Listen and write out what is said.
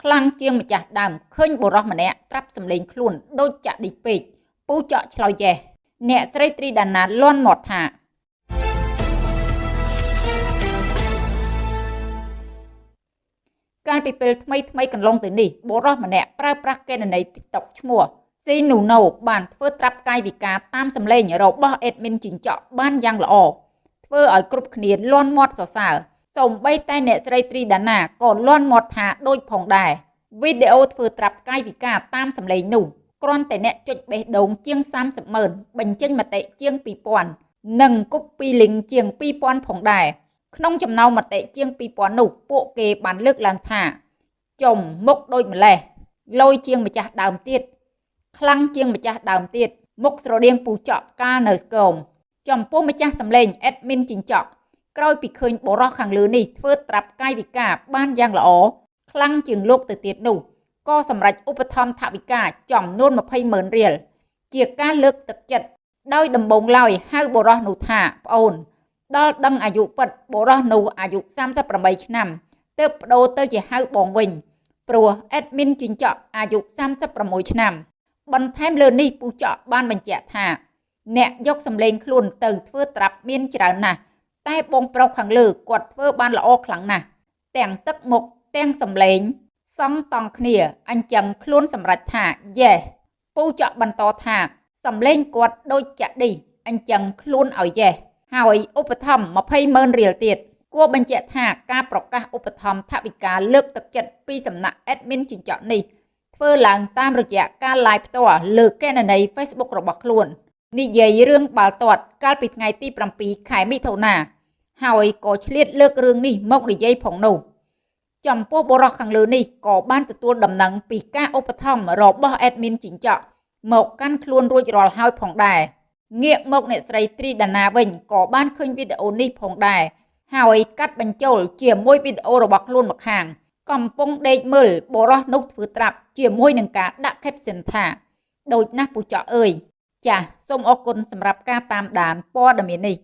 ខ្លាំងជាងម្ចាស់ដើមឃើញបុរសម្នាក់ត្រាប់សម្លេងខ្លួនដូចចាក់ឌីពេកពូចកឆ្លោយយ៉េះអ្នកស្រីត្រីដាណាលន់មាត់ថាកាលពីពេលថ្មីថ្មីកន្លងទៅនេះបុរសម្នាក់ប្រើប្រាស់កេណនី TikTok ឈ្មោះស៊ីនូណូបានធ្វើត្រាប់កាយវិការតាមសម្លេងរបស់ admin ជីងចក់បានយ៉ាងល្អធ្វើឲ្យគ្រប់គ្នាលន់មាត់សរសើរ សូម្បីតែអ្នកស្រីត្រីដាណាក៏លន់មាត់ថាដូចផងដែរវីដេអូធ្វើត្រាប់កាយវិការតាមសម្លេងនោះគ្រាន់តែអ្នកចុចបេះដូងជាង30ម៉ឺនបញ្ចេញមតិជាង2000និងគប់ពីលីងជាង2000ផងដែរក្នុងចំណោមមតិជាង2000នោះពួកគេបានលើកឡើងថាចំមុខដូចម្លេះលយជាងម្ចាស់ដើមទៀតខ្លាំងជាងម្ចាស់ដើមទៀតមុខស្រដៀងពូចកកាលនៅស្គមចំពោះម្ចាស់សម្លេង admin ជីងចក់ ក្រោយពីឃើញបរោះខាងលើនេះធ្វើត្រាប់កាយវិការបានយ៉ាងល្អខ្លាំងជាងលោកទៅទៀតនោះក៏សម្រេចឧបត្ថម្ភថវិកាចំនួន20ម៉ឺនរៀលជាការលើកទឹកចិត្តដោយដំបងឡើយហៅបរោះនោះថាប្អូន ដល់ដឹងអាយុពិតបរោះនោះអាយុ38ឆ្នាំទើបបដូរទៅជាហៅបងវិញព្រោះ admin ជីងចក់អាយុ36ឆ្នាំ បន្ថែមលើនេះពូចកបានបញ្ជាក់ថា អ្នកយកសម្លេងខ្លួនទៅធ្វើត្រាប់មានច្រើនណាស់ តែបងប្រុសខាងលើគាត់ធ្វើបានល្អខ្លាំងណាស់ទាំងទឹកមុខទាំងសម្លេងសង់តង់គ្នាអញ្ចឹងខ្លួនសម្រេចថាយេពូចកបន្តថាសម្លេងគាត់ដូចចាក់ឌីអញ្ចឹងខ្លួនឲ្យយេហើយឧបត្ថម្ភ20ម៉ឺនរៀលទៀតគួរបញ្ជាក់ថាការប្រកាសឧបត្ថម្ភថវិកាលើកទឹកចិត្តពីសំណាក់ admin ចិញ្ចក់នេះធ្វើឡើងតាមរយៈការ live ផ្ទាល់លើកេណនី Facebook របស់ខ្លួន និយាយរឿងបាល់ទាត់កាលពីថ្ងៃទី7ខែមិថុនាហើយក៏ឆ្លៀតលើករឿងនេះមកនិយាយផងនោះចំពោះបរិសខាងលើនេះក៏បានទទួលដំណឹងពីការឧបត្ថម្ភរបស់ admin ជីងចក់មកកាន់ខ្លួនរួចរាល់ហើយផងដែរងាកមកអ្នកស្រីត្រីដាណាវិញក៏បានឃើញវីដេអូនេះផងដែរហើយកាត់បញ្ចូលជាមួយវីដេអូរបស់ខ្លួនមកខាង កំពុងដេកមើលបរោះនោះធ្វើត្រាប់ជាមួយនឹងការដាក់ caption ថាដូចណាស់ពូចកអើយ ចាសសូមអរគុណសម្រាប់ការតាមដានព័ត៌មាននេះ